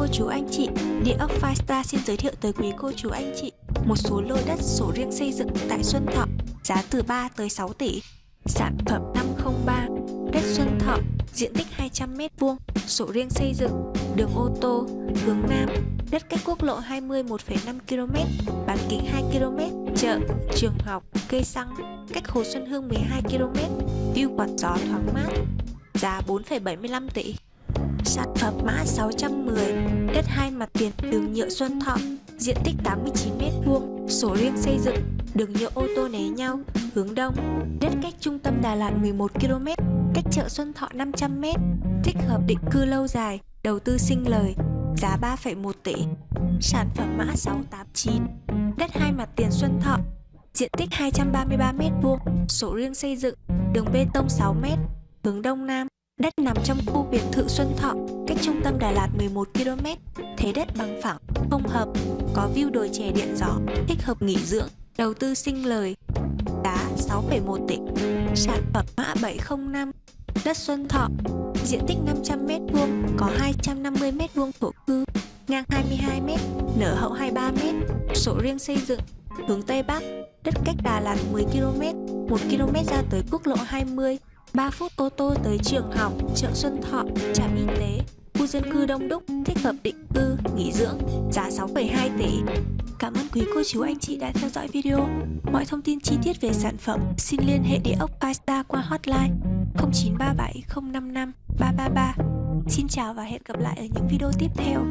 cô chú anh chị, Địa ốc Firestar xin giới thiệu tới quý cô chú anh chị một số lô đất sổ riêng xây dựng tại Xuân Thọ, giá từ 3 tới 6 tỷ. Sản phẩm 503, đất Xuân Thọ, diện tích 200m2, sổ riêng xây dựng, đường ô tô, hướng Nam, đất cách quốc lộ 20 1,5 km, bán kính 2 km, chợ, trường học, cây xăng, cách Hồ Xuân Hương 12 km, view quạt gió thoáng mát, giá 4,75 tỷ. Sản phẩm mã 610, đất hai mặt tiền đường nhựa Xuân Thọ, diện tích 89m2, sổ riêng xây dựng, đường nhựa ô tô né nhau, hướng đông, đất cách trung tâm Đà Lạt 11km, cách chợ Xuân Thọ 500m, thích hợp định cư lâu dài, đầu tư sinh lời, giá 3,1 tỷ. Sản phẩm mã 689, đất hai mặt tiền Xuân Thọ, diện tích 233m2, sổ riêng xây dựng, đường bê tông 6m, hướng đông nam, Đất nằm trong khu biệt thự Xuân Thọ, cách trung tâm Đà Lạt 11 km, thế đất bằng phẳng, không hợp, có view đồi chè điện gió, thích hợp nghỉ dưỡng, đầu tư sinh lời. Giá 6,1 tỷ. Sản phẩm mã 705, đất Xuân Thọ, diện tích 500m2, có 250m2 thổ cư, ngang 22m, nở hậu 23m, sổ riêng xây dựng, hướng Tây Bắc, đất cách Đà Lạt 10 km, 1 km ra tới quốc lộ 20, 3 phút ô tô tới trường học, chợ Xuân Thọ, trạm y tế, khu dân cư đông đúc, thích hợp định cư, nghỉ dưỡng, giá 6,2 tỷ. Cảm ơn quý cô chú anh chị đã theo dõi video. Mọi thông tin chi tiết về sản phẩm xin liên hệ địa ốc Firestar qua hotline 0937 055 333. Xin chào và hẹn gặp lại ở những video tiếp theo.